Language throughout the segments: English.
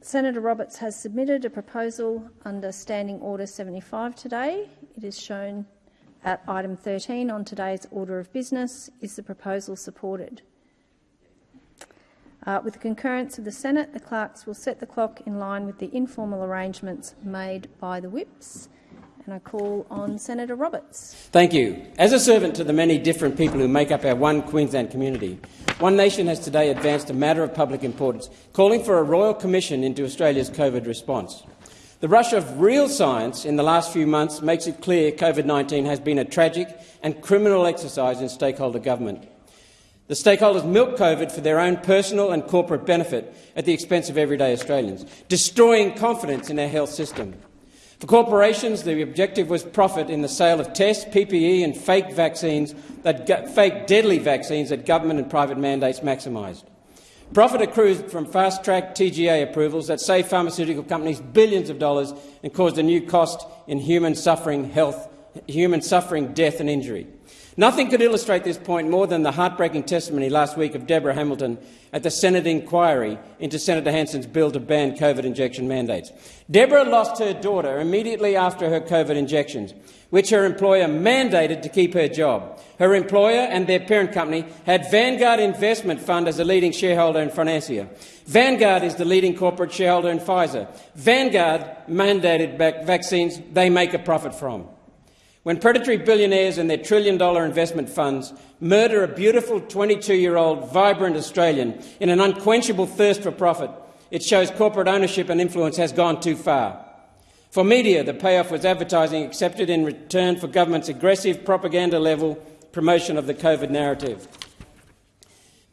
Senator Roberts has submitted a proposal under Standing Order 75 today. It is shown at item 13 on today's order of business. Is the proposal supported? Uh, with the concurrence of the Senate, the clerks will set the clock in line with the informal arrangements made by the whips. And I call on Senator Roberts. Thank you. As a servant to the many different people who make up our one Queensland community, One Nation has today advanced a matter of public importance, calling for a royal commission into Australia's COVID response. The rush of real science in the last few months makes it clear COVID-19 has been a tragic and criminal exercise in stakeholder government. The stakeholders milk COVID for their own personal and corporate benefit at the expense of everyday Australians, destroying confidence in our health system. For corporations, the objective was profit in the sale of tests, PPE and fake vaccines, that fake deadly vaccines that government and private mandates maximised. Profit accrues from fast-track TGA approvals that saved pharmaceutical companies billions of dollars and caused a new cost in human suffering, health, human suffering, death and injury. Nothing could illustrate this point more than the heartbreaking testimony last week of Deborah Hamilton at the Senate inquiry into Senator Hanson's bill to ban COVID injection mandates. Deborah lost her daughter immediately after her COVID injections, which her employer mandated to keep her job. Her employer and their parent company had Vanguard Investment Fund as a leading shareholder in Financier. Vanguard is the leading corporate shareholder in Pfizer. Vanguard mandated vaccines they make a profit from. When predatory billionaires and their trillion-dollar investment funds murder a beautiful 22-year-old vibrant Australian in an unquenchable thirst for profit, it shows corporate ownership and influence has gone too far. For media, the payoff was advertising accepted in return for government's aggressive propaganda-level promotion of the COVID narrative.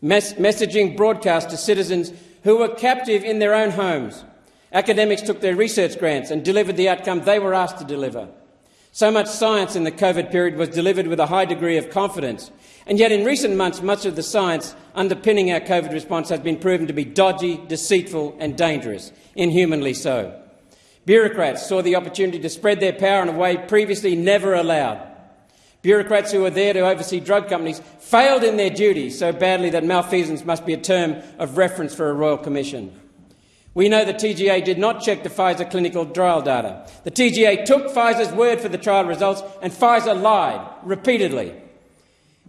Mes messaging broadcast to citizens who were captive in their own homes. Academics took their research grants and delivered the outcome they were asked to deliver. So much science in the COVID period was delivered with a high degree of confidence, and yet in recent months much of the science underpinning our COVID response has been proven to be dodgy, deceitful and dangerous, inhumanly so. Bureaucrats saw the opportunity to spread their power in a way previously never allowed. Bureaucrats who were there to oversee drug companies failed in their duty so badly that malfeasance must be a term of reference for a royal commission. We know the TGA did not check the Pfizer clinical trial data. The TGA took Pfizer's word for the trial results, and Pfizer lied repeatedly.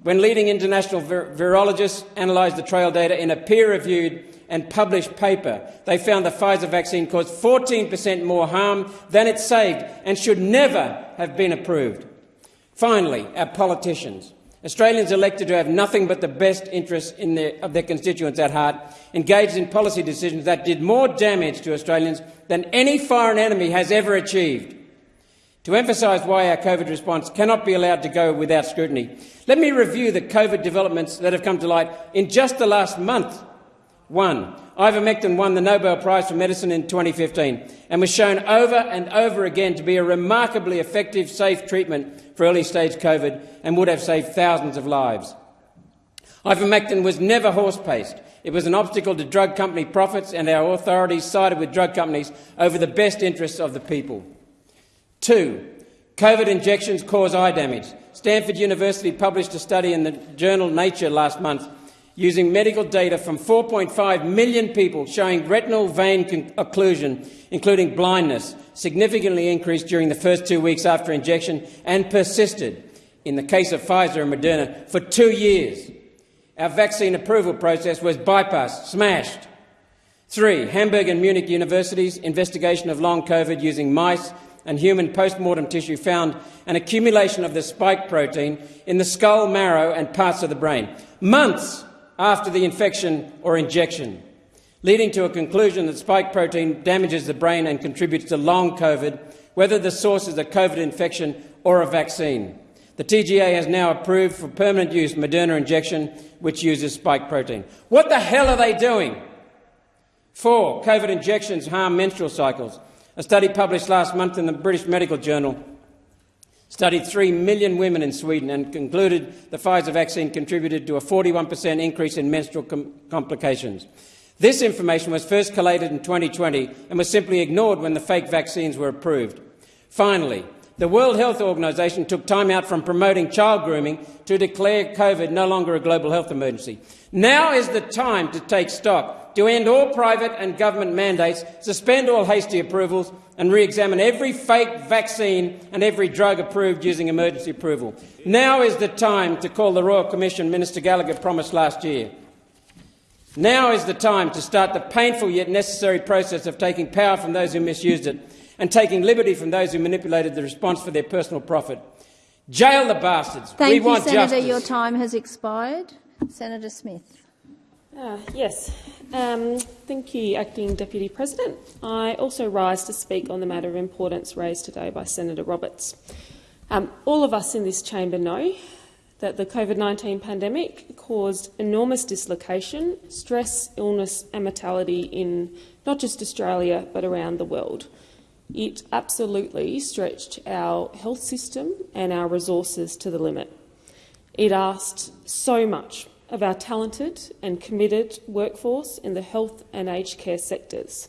When leading international vir virologists analysed the trial data in a peer-reviewed and published paper, they found the Pfizer vaccine caused 14 per cent more harm than it saved and should never have been approved. Finally, our politicians. Australians elected to have nothing but the best interests their, of their constituents at heart, engaged in policy decisions that did more damage to Australians than any foreign enemy has ever achieved. To emphasise why our COVID response cannot be allowed to go without scrutiny, let me review the COVID developments that have come to light in just the last month. One, ivermectin won the Nobel Prize for Medicine in 2015 and was shown over and over again to be a remarkably effective, safe treatment for early-stage COVID and would have saved thousands of lives. Ivermectin was never horse-paced. It was an obstacle to drug company profits and our authorities sided with drug companies over the best interests of the people. Two, COVID injections cause eye damage. Stanford University published a study in the journal Nature last month using medical data from 4.5 million people showing retinal vein occlusion, including blindness, significantly increased during the first two weeks after injection and persisted, in the case of Pfizer and Moderna, for two years. Our vaccine approval process was bypassed, smashed. Three, Hamburg and Munich universities' investigation of long COVID using mice and human post-mortem tissue found an accumulation of the spike protein in the skull, marrow and parts of the brain. Months after the infection or injection, leading to a conclusion that spike protein damages the brain and contributes to long COVID, whether the source is a COVID infection or a vaccine. The TGA has now approved for permanent use Moderna injection, which uses spike protein. What the hell are they doing? Four, COVID injections harm menstrual cycles. A study published last month in the British Medical Journal studied 3 million women in Sweden and concluded the Pfizer vaccine contributed to a 41 per cent increase in menstrual com complications. This information was first collated in 2020 and was simply ignored when the fake vaccines were approved. Finally, the World Health Organization took time out from promoting child grooming to declare COVID no longer a global health emergency. Now is the time to take stock, to end all private and government mandates, suspend all hasty approvals and re-examine every fake vaccine and every drug approved using emergency approval. Now is the time to call the Royal Commission Minister Gallagher promised last year. Now is the time to start the painful yet necessary process of taking power from those who misused it and taking liberty from those who manipulated the response for their personal profit. Jail the bastards. Thank we you, want Senator. justice. Your time has expired. Senator Smith. Uh, yes. Um, thank you, Acting Deputy President. I also rise to speak on the matter of importance raised today by Senator Roberts. Um, all of us in this chamber know that the COVID-19 pandemic caused enormous dislocation, stress, illness and mortality in not just Australia but around the world. It absolutely stretched our health system and our resources to the limit. It asked so much of our talented and committed workforce in the health and aged care sectors.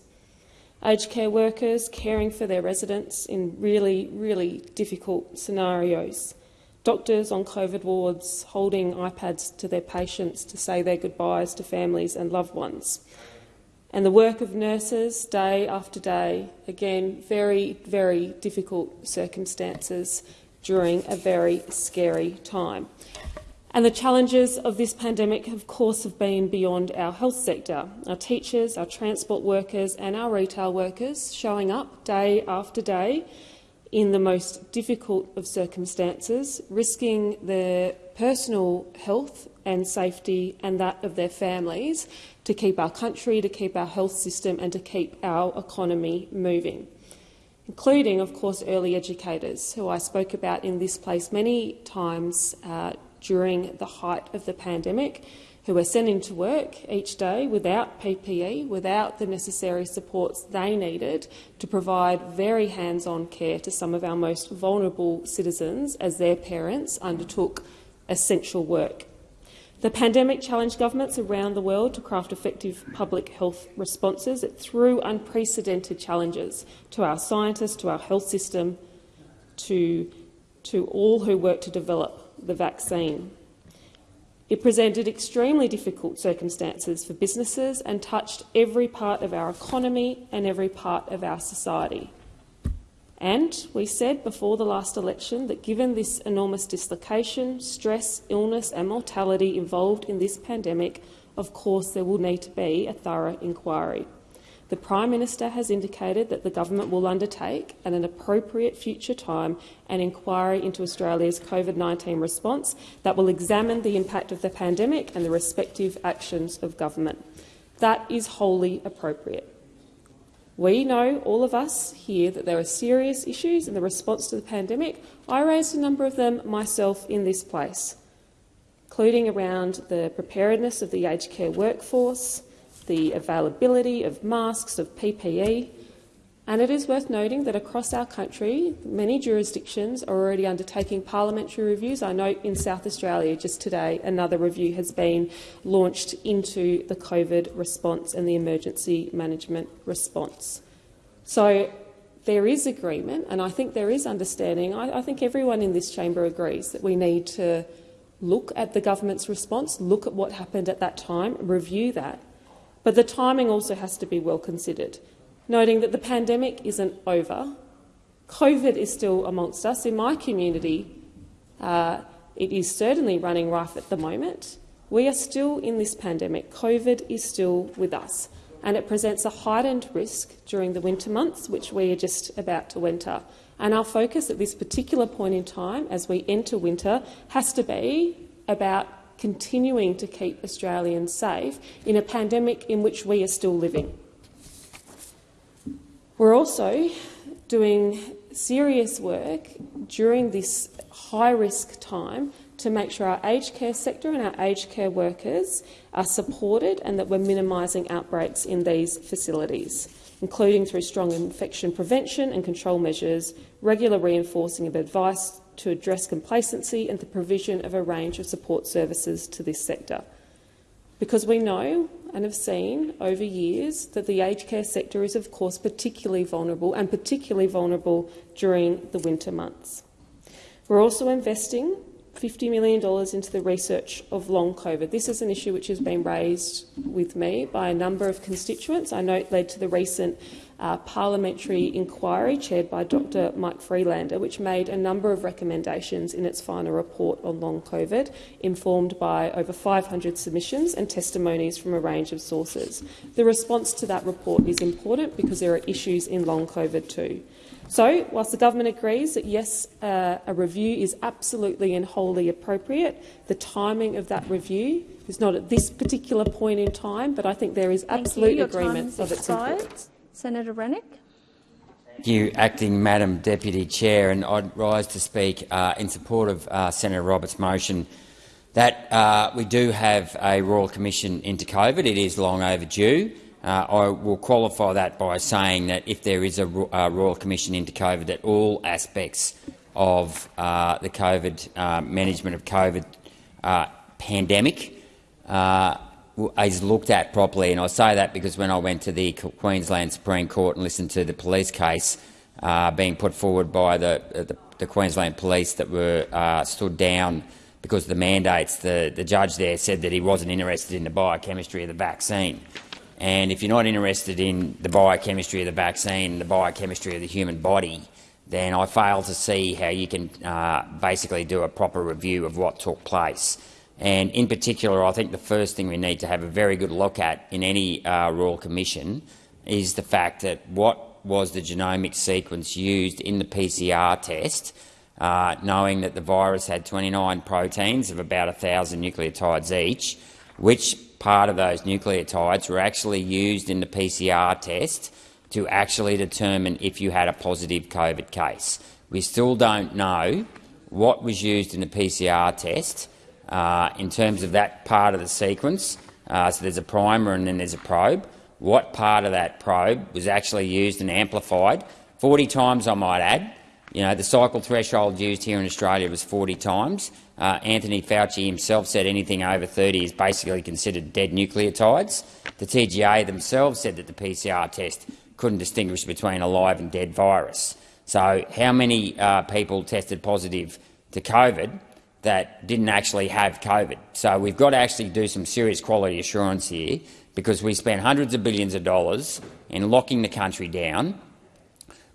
Aged care workers caring for their residents in really, really difficult scenarios. Doctors on COVID wards holding iPads to their patients to say their goodbyes to families and loved ones and the work of nurses day after day, again, very, very difficult circumstances during a very scary time. And the challenges of this pandemic, of course, have been beyond our health sector. Our teachers, our transport workers and our retail workers showing up day after day in the most difficult of circumstances, risking their personal health and safety and that of their families to keep our country, to keep our health system and to keep our economy moving, including, of course, early educators, who I spoke about in this place many times uh, during the height of the pandemic, who were sent into work each day without PPE, without the necessary supports they needed to provide very hands-on care to some of our most vulnerable citizens as their parents undertook essential work. The pandemic challenged governments around the world to craft effective public health responses. It threw unprecedented challenges to our scientists, to our health system, to, to all who worked to develop the vaccine. It presented extremely difficult circumstances for businesses and touched every part of our economy and every part of our society. And we said before the last election that given this enormous dislocation, stress, illness and mortality involved in this pandemic, of course there will need to be a thorough inquiry. The Prime Minister has indicated that the government will undertake, at an appropriate future time, an inquiry into Australia's COVID-19 response that will examine the impact of the pandemic and the respective actions of government. That is wholly appropriate. We know, all of us here, that there are serious issues in the response to the pandemic. I raised a number of them myself in this place, including around the preparedness of the aged care workforce, the availability of masks, of PPE, and it is worth noting that across our country, many jurisdictions are already undertaking parliamentary reviews. I note in South Australia just today another review has been launched into the COVID response and the emergency management response. So there is agreement, and I think there is understanding. I, I think everyone in this chamber agrees that we need to look at the government's response, look at what happened at that time, review that. But the timing also has to be well considered noting that the pandemic isn't over. COVID is still amongst us. In my community, uh, it is certainly running rife at the moment. We are still in this pandemic. COVID is still with us, and it presents a heightened risk during the winter months, which we are just about to enter. And our focus at this particular point in time, as we enter winter, has to be about continuing to keep Australians safe in a pandemic in which we are still living. We're also doing serious work during this high-risk time to make sure our aged care sector and our aged care workers are supported and that we're minimising outbreaks in these facilities, including through strong infection prevention and control measures, regular reinforcing of advice to address complacency and the provision of a range of support services to this sector. Because we know and have seen over years that the aged care sector is, of course, particularly vulnerable and particularly vulnerable during the winter months. We're also investing $50 million into the research of long COVID. This is an issue which has been raised with me by a number of constituents. I note led to the recent uh, parliamentary inquiry chaired by Dr Mike Freelander, which made a number of recommendations in its final report on long COVID, informed by over 500 submissions and testimonies from a range of sources. The response to that report is important because there are issues in long COVID too. So, whilst the government agrees that yes, uh, a review is absolutely and wholly appropriate, the timing of that review is not at this particular point in time, but I think there is absolute agreement of its importance. Senator Rennick. Thank you, Acting Madam Deputy Chair, and I'd rise to speak uh, in support of uh, Senator Roberts' motion that uh, we do have a Royal Commission into COVID. It is long overdue. Uh, I will qualify that by saying that if there is a, a Royal Commission into COVID, that all aspects of uh, the COVID uh, management of COVID uh, pandemic uh, is looked at properly. And I say that because when I went to the Queensland Supreme Court and listened to the police case uh, being put forward by the, the, the Queensland Police that were stood down because of the mandates, the, the judge there said that he wasn't interested in the biochemistry of the vaccine. And if you're not interested in the biochemistry of the vaccine, the biochemistry of the human body, then I fail to see how you can uh, basically do a proper review of what took place. And in particular, I think the first thing we need to have a very good look at in any uh, Royal Commission is the fact that what was the genomic sequence used in the PCR test, uh, knowing that the virus had 29 proteins of about 1,000 nucleotides each, which part of those nucleotides were actually used in the PCR test to actually determine if you had a positive COVID case. We still don't know what was used in the PCR test uh, in terms of that part of the sequence. Uh, so there's a primer and then there's a probe. What part of that probe was actually used and amplified? 40 times, I might add. You know, the cycle threshold used here in Australia was 40 times. Uh, Anthony Fauci himself said anything over 30 is basically considered dead nucleotides. The TGA themselves said that the PCR test couldn't distinguish between a live and dead virus. So how many uh, people tested positive to COVID that didn't actually have COVID? So we've got to actually do some serious quality assurance here because we spent hundreds of billions of dollars in locking the country down.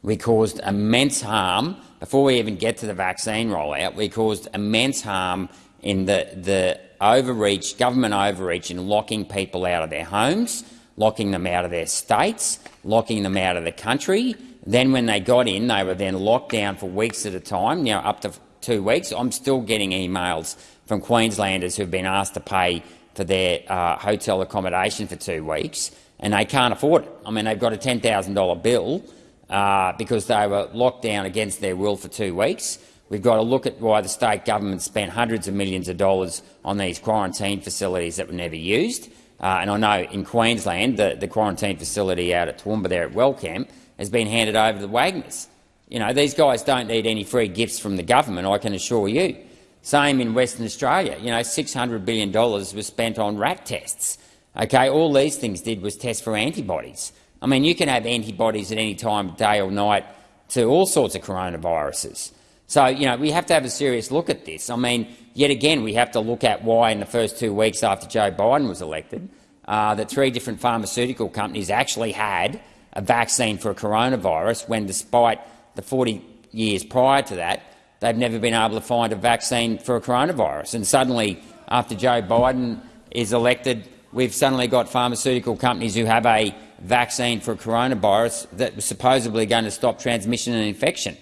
We caused immense harm before we even get to the vaccine rollout, we caused immense harm in the, the overreach, government overreach in locking people out of their homes, locking them out of their states, locking them out of the country. Then when they got in, they were then locked down for weeks at a time, know, up to two weeks. I'm still getting emails from Queenslanders who've been asked to pay for their uh, hotel accommodation for two weeks, and they can't afford it. I mean, they've got a $10,000 bill uh, because they were locked down against their will for two weeks. We've got to look at why the state government spent hundreds of millions of dollars on these quarantine facilities that were never used. Uh, and I know in Queensland the, the quarantine facility out at Toowoomba there at Wellcamp has been handed over to the Wagners. You know, these guys don't need any free gifts from the government, I can assure you. Same in Western Australia. You know, $600 billion was spent on rat tests. Okay, all these things did was test for antibodies. I mean, you can have antibodies at any time, day or night, to all sorts of coronaviruses. So, you know, we have to have a serious look at this. I mean, yet again, we have to look at why in the first two weeks after Joe Biden was elected, uh, that three different pharmaceutical companies actually had a vaccine for a coronavirus when, despite the 40 years prior to that, they've never been able to find a vaccine for a coronavirus. And suddenly, after Joe Biden is elected, we've suddenly got pharmaceutical companies who have a vaccine for a coronavirus that was supposedly going to stop transmission and infection.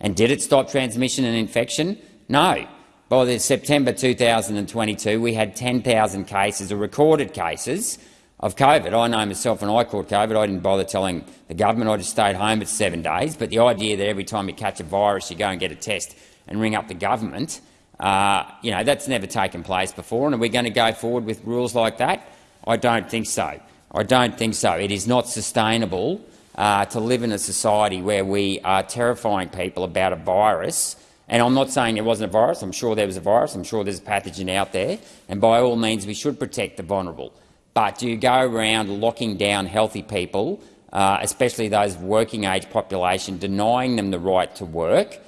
And did it stop transmission and infection? No. By September 2022, we had 10,000 cases, or recorded cases, of COVID. I know myself when I caught COVID, I didn't bother telling the government. I just stayed home for seven days. But the idea that every time you catch a virus, you go and get a test and ring up the government, uh, you know, that's never taken place before. And are we going to go forward with rules like that? I don't think so. I don't think so. It is not sustainable uh, to live in a society where we are terrifying people about a virus. And I'm not saying there wasn't a virus. I'm sure there was a virus. I'm sure there's a pathogen out there. And by all means, we should protect the vulnerable. But do you go around locking down healthy people, uh, especially those working age population, denying them the right to work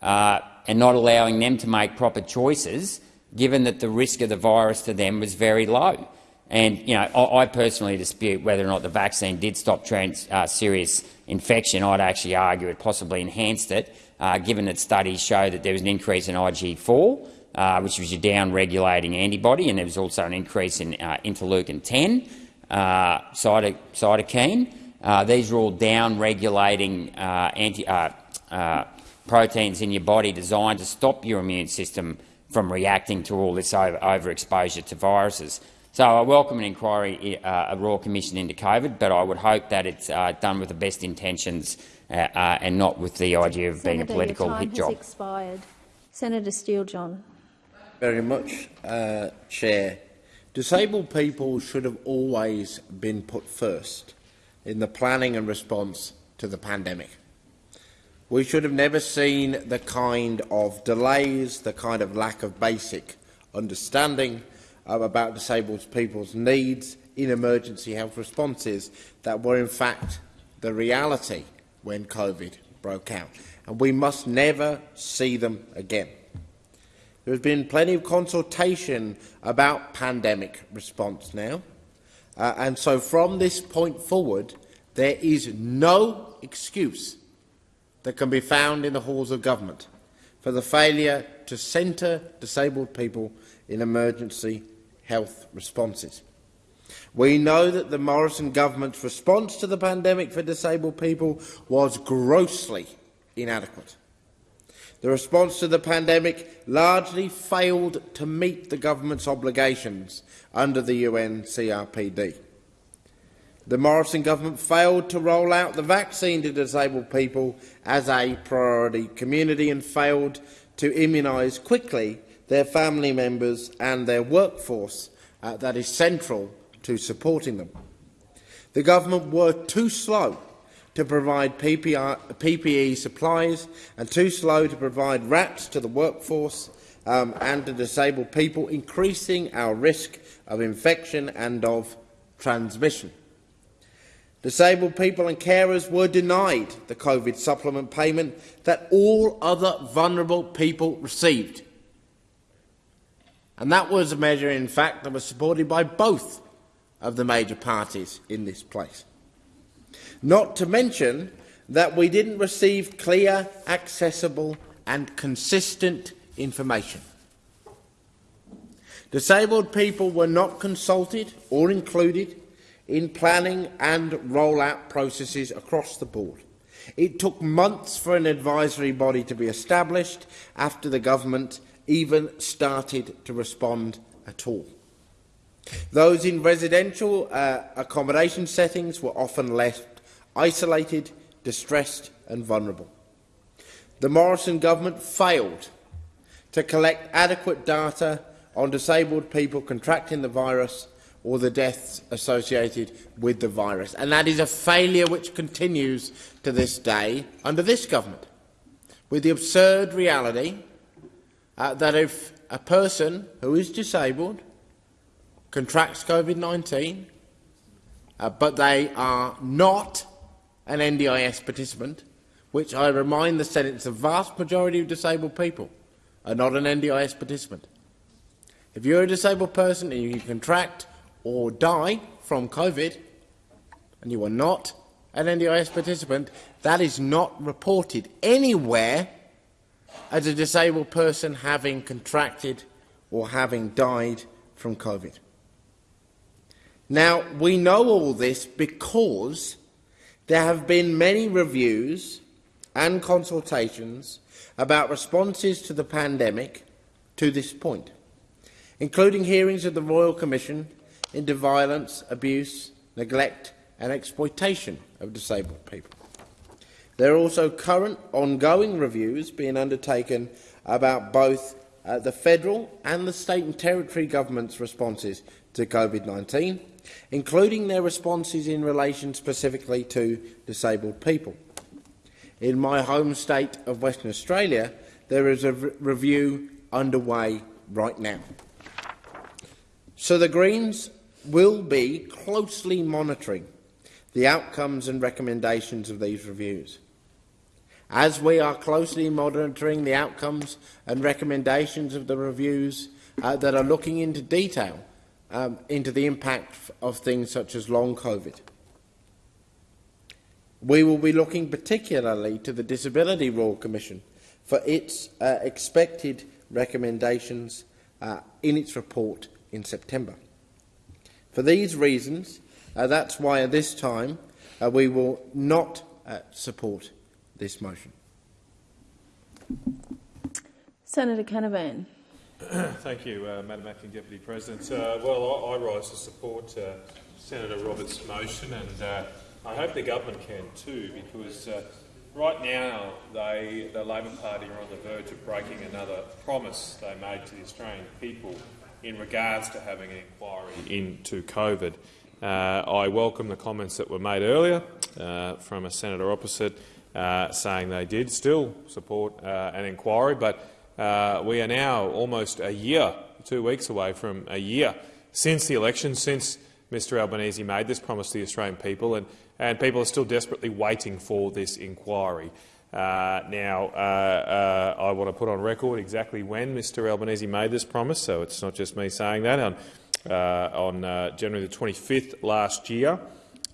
uh, and not allowing them to make proper choices, given that the risk of the virus to them was very low? And you know, I, personally dispute whether or not the vaccine did stop trans, uh, serious infection. I'd actually argue it possibly enhanced it, uh, given that studies show that there was an increase in IgG4, uh, which was your down-regulating antibody, and there was also an increase in uh, interleukin-10 uh, cytokine. Uh, these are all down-regulating uh, anti, proteins in your body designed to stop your immune system from reacting to all this over overexposure to viruses. So I welcome an inquiry, uh, a Royal Commission into COVID, but I would hope that it's uh, done with the best intentions uh, and not with the idea of Senator, being a political hit job. Has expired. Senator Steele-John very much, uh, Chair. Disabled people should have always been put first in the planning and response to the pandemic. We should have never seen the kind of delays, the kind of lack of basic understanding about disabled people's needs in emergency health responses that were in fact the reality when COVID broke out. And we must never see them again. There has been plenty of consultation about pandemic response now. Uh, and so from this point forward, there is no excuse that can be found in the halls of government for the failure to centre disabled people in emergency health responses. We know that the Morrison government's response to the pandemic for disabled people was grossly inadequate. The response to the pandemic largely failed to meet the government's obligations under the UN CRPD. The Morrison government failed to roll out the vaccine to disabled people as a priority community and failed to immunise quickly their family members and their workforce uh, that is central to supporting them. The government were too slow to provide PPE supplies and too slow to provide RATs to the workforce um, and to disabled people, increasing our risk of infection and of transmission. Disabled people and carers were denied the COVID supplement payment that all other vulnerable people received. And that was a measure, in fact, that was supported by both of the major parties in this place. Not to mention that we didn't receive clear, accessible and consistent information. Disabled people were not consulted or included in planning and rollout processes across the board. It took months for an advisory body to be established after the government even started to respond at all. Those in residential uh, accommodation settings were often left isolated, distressed and vulnerable. The Morrison government failed to collect adequate data on disabled people contracting the virus or the deaths associated with the virus. And that is a failure which continues to this day under this government, with the absurd reality uh, that if a person who is disabled contracts COVID-19, uh, but they are not an NDIS participant, which I remind the Senate the vast majority of disabled people are not an NDIS participant. If you're a disabled person and you contract or die from COVID and you are not an NDIS participant, that is not reported anywhere as a disabled person having contracted or having died from COVID. Now, we know all this because there have been many reviews and consultations about responses to the pandemic to this point, including hearings of the Royal Commission into violence, abuse, neglect and exploitation of disabled people. There are also current ongoing reviews being undertaken about both uh, the federal and the state and territory government's responses to COVID-19 including their responses in relation specifically to disabled people. In my home state of Western Australia, there is a re review underway right now. So the Greens will be closely monitoring the outcomes and recommendations of these reviews. As we are closely monitoring the outcomes and recommendations of the reviews uh, that are looking into detail um, into the impact of things such as long COVID. We will be looking particularly to the Disability Royal Commission for its uh, expected recommendations uh, in its report in September. For these reasons, uh, that's why at this time uh, we will not uh, support this motion. Senator Canavan. Thank you, uh, Madam Acting Deputy President. Uh, well, I, I, rise to support uh, Senator Roberts' motion, and uh, I hope the government can too, because uh, right now they, the Labor Party are on the verge of breaking another promise they made to the Australian people in regards to having an inquiry into COVID. Uh, I welcome the comments that were made earlier from a senator opposite saying they did still support an inquiry, but uh, we are now almost a year, two weeks away from a year since the election, since Mr Albanese made this promise to the Australian people, and, and people are still desperately waiting for this inquiry. Uh, now, uh, uh, I want to put on record exactly when Mr Albanese made this promise, so it's not just me saying that. On, uh, on uh, January the 25th last year,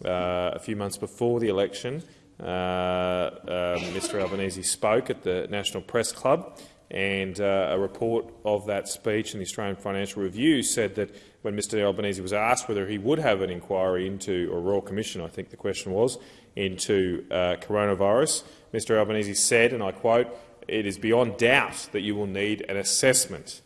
a few months before the election, Mr Albanese spoke at the National Press Club and uh, a report of that speech in the Australian Financial Review said that when Mr Albanese was asked whether he would have an inquiry into, or Royal Commission, I think the question was, into uh, coronavirus, Mr Albanese said, and I quote, it is beyond doubt that you will need an assessment.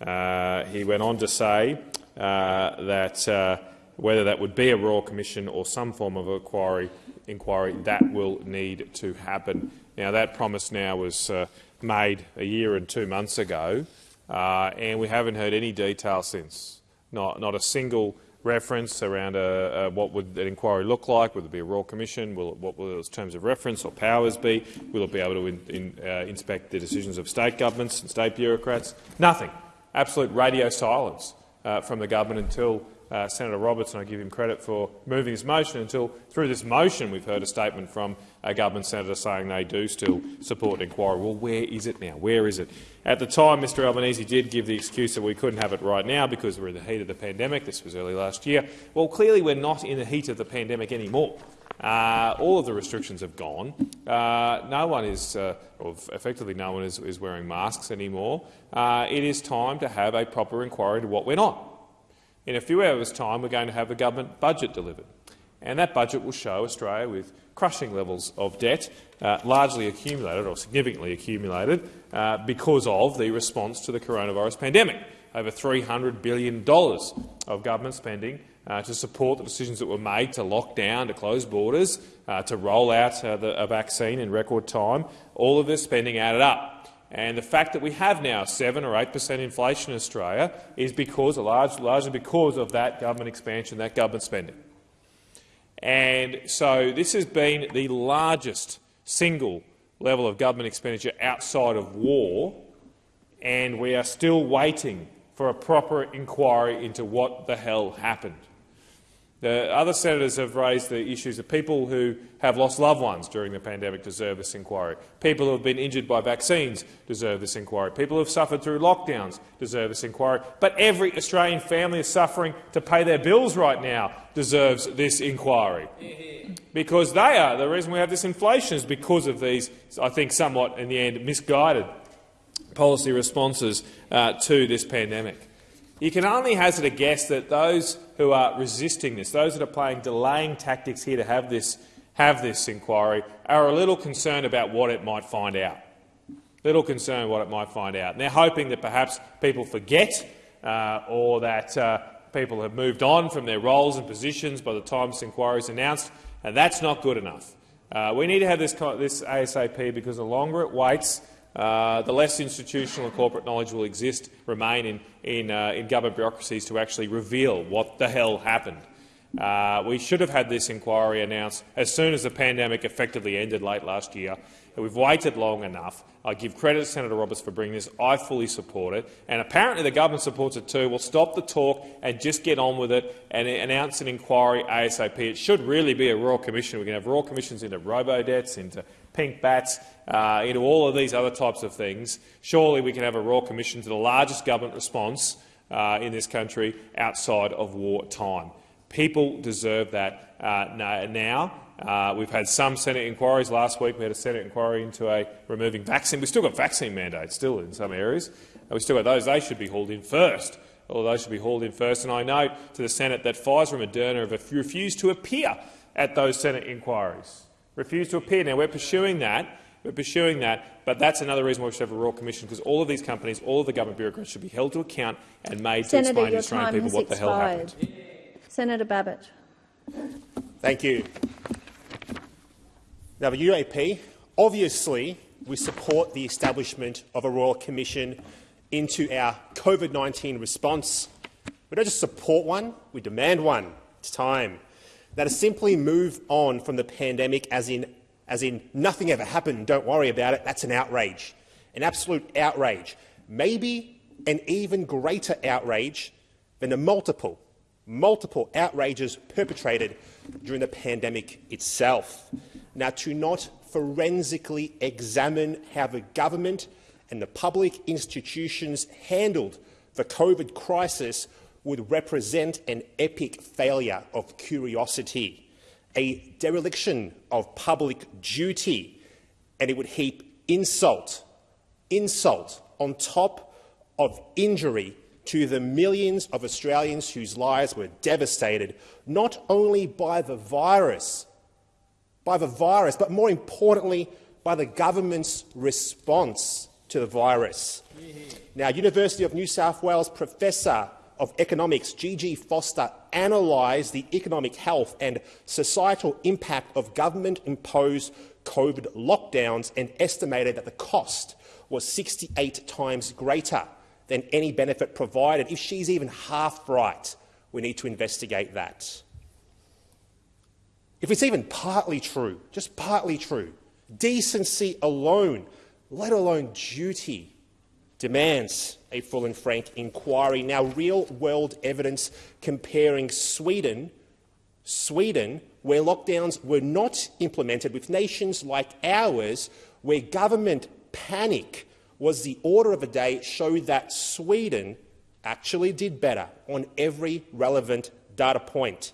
Uh, he went on to say uh, that uh, whether that would be a Royal Commission or some form of inquiry, inquiry that will need to happen. Now, that promise now was uh, made a year and two months ago, uh, and we haven't heard any detail since. Not, not a single reference around a, a, what would an inquiry look like, will it be a Royal Commission, will it, what will its terms of reference or powers be, will it be able to in, in, uh, inspect the decisions of state governments and state bureaucrats? Nothing. Absolute radio silence uh, from the government until uh, Senator Roberts, and I give him credit for moving this motion, until through this motion we've heard a statement from a government senator saying they do still support inquiry. Well, where is it now? Where is it? At the time, Mr Albanese did give the excuse that we couldn't have it right now because we're in the heat of the pandemic. This was early last year. Well, clearly we're not in the heat of the pandemic anymore. Uh, all of the restrictions have gone. Uh, no one is, uh, or effectively no one is, is wearing masks anymore. Uh, it is time to have a proper inquiry into what went on. In a few hours' time, we're going to have a government budget delivered, and that budget will show Australia with crushing levels of debt, uh, largely accumulated or significantly accumulated uh, because of the response to the coronavirus pandemic. Over $300 billion of government spending uh, to support the decisions that were made to lock down, to close borders, uh, to roll out uh, the, a vaccine in record time. All of this spending added up. And the fact that we have now 7 or 8 per cent inflation in Australia is because, large, largely because of that government expansion, that government spending. And so this has been the largest single level of government expenditure outside of war, and we are still waiting for a proper inquiry into what the hell happened. The other senators have raised the issues of people who have lost loved ones during the pandemic deserve this inquiry. People who have been injured by vaccines deserve this inquiry. People who have suffered through lockdowns deserve this inquiry. But every Australian family is suffering to pay their bills right now deserves this inquiry. Because they are. The reason we have this inflation is because of these, I think, somewhat, in the end, misguided policy responses uh, to this pandemic. You can only hazard a guess that those who are resisting this, those that are playing delaying tactics here to have this, have this inquiry, are a little concerned about what it might find out. Little concerned what it might find out. And they're hoping that perhaps people forget uh, or that uh, people have moved on from their roles and positions by the time this inquiry is announced, and that's not good enough. Uh, we need to have this, this ASAP because the longer it waits, uh, the less institutional and corporate knowledge will exist, remain in, in, uh, in government bureaucracies to actually reveal what the hell happened. Uh, we should have had this inquiry announced as soon as the pandemic effectively ended late last year. We've waited long enough. I give credit to Senator Roberts for bringing this. I fully support it. And apparently the government supports it too. We'll stop the talk and just get on with it and announce an inquiry ASAP. It should really be a royal commission. We can have royal commissions into robo-debts, into pink bats, uh, into all of these other types of things. Surely we can have a royal commission to the largest government response uh, in this country outside of wartime. People deserve that uh, now. Uh, we've had some Senate inquiries. Last week we had a Senate inquiry into a removing vaccine. We've still got vaccine mandates still in some areas. We've still got those. They should be hauled in first. All those should be hauled in first. And I note to the Senate that Pfizer and Moderna have refused to appear at those Senate inquiries. Refused to appear. Now we're pursuing that. We're pursuing that, but that's another reason why we should have a royal commission, because all of these companies, all of the government bureaucrats should be held to account and made Senator, to explain to Australian people what expired. the hell happened. Senator Babet. Thank you. Now, the UAP, obviously, we support the establishment of a royal commission into our COVID-19 response. We don't just support one, we demand one. It's time. Now, to simply move on from the pandemic as in, as in nothing ever happened, don't worry about it, that's an outrage, an absolute outrage. Maybe an even greater outrage than the multiple multiple outrages perpetrated during the pandemic itself. Now, to not forensically examine how the government and the public institutions handled the COVID crisis would represent an epic failure of curiosity, a dereliction of public duty, and it would heap insult, insult on top of injury to the millions of Australians whose lives were devastated not only by the virus, by the virus, but more importantly, by the government's response to the virus. Now, University of New South Wales Professor of Economics Gigi Foster analysed the economic health and societal impact of government-imposed COVID lockdowns and estimated that the cost was 68 times greater than any benefit provided. If she's even half right, we need to investigate that. If it's even partly true, just partly true, decency alone, let alone duty, demands a full and frank inquiry. Now, real-world evidence comparing Sweden, Sweden, where lockdowns were not implemented, with nations like ours, where government panic was the order of the day showed that Sweden actually did better on every relevant data point.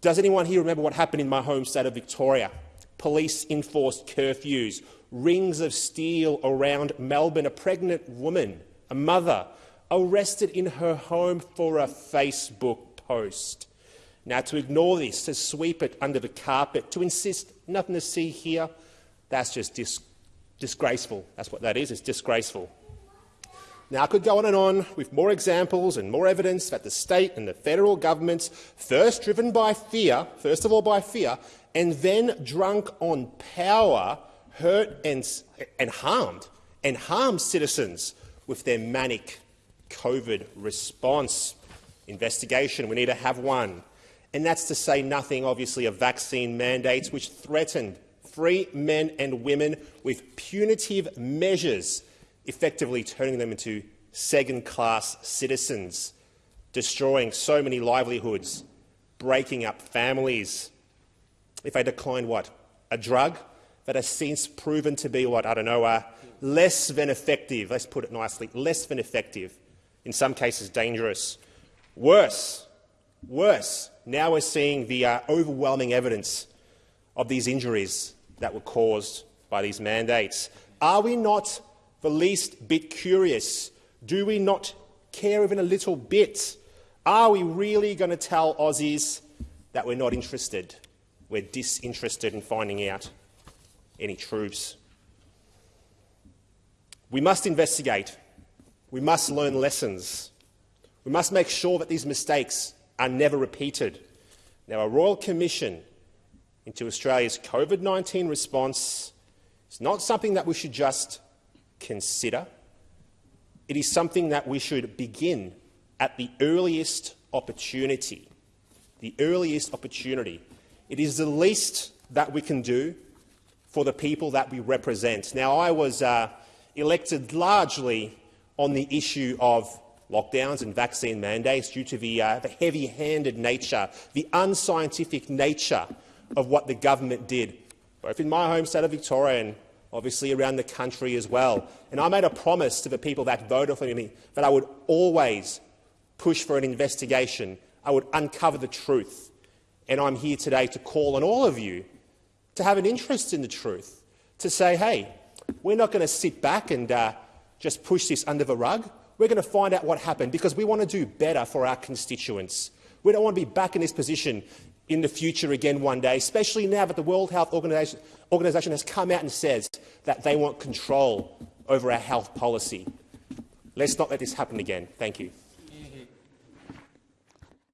Does anyone here remember what happened in my home state of Victoria? Police enforced curfews, rings of steel around Melbourne, a pregnant woman, a mother, arrested in her home for a Facebook post. Now, to ignore this, to sweep it under the carpet, to insist nothing to see here, that's just dis disgraceful. That's what that is. It's disgraceful. Now, I could go on and on with more examples and more evidence that the state and the federal governments, first driven by fear, first of all by fear, and then drunk on power, hurt and, and harmed, and harmed citizens with their manic COVID response. Investigation, we need to have one. And that's to say nothing, obviously, of vaccine mandates which threatened free men and women with punitive measures, effectively turning them into second-class citizens, destroying so many livelihoods, breaking up families. If they decline what? A drug that has since proven to be what? I don't know, uh, less than effective, let's put it nicely, less than effective, in some cases dangerous. Worse, worse, now we're seeing the uh, overwhelming evidence of these injuries that were caused by these mandates. Are we not the least bit curious? Do we not care even a little bit? Are we really going to tell Aussies that we're not interested? We're disinterested in finding out any truths. We must investigate. We must learn lessons. We must make sure that these mistakes are never repeated. Now, a Royal Commission into Australia's COVID-19 response is not something that we should just consider. It is something that we should begin at the earliest opportunity. the earliest opportunity. It is the least that we can do for the people that we represent. Now, I was uh, elected largely on the issue of lockdowns and vaccine mandates due to the, uh, the heavy-handed nature, the unscientific nature of what the government did, both in my home state of Victoria and obviously around the country as well. And I made a promise to the people that voted for me that I would always push for an investigation. I would uncover the truth. And I'm here today to call on all of you to have an interest in the truth, to say, hey, we're not going to sit back and uh, just push this under the rug. We're going to find out what happened because we want to do better for our constituents. We don't want to be back in this position in the future again one day, especially now that the World Health Organization, Organization has come out and says that they want control over our health policy. Let's not let this happen again. Thank you.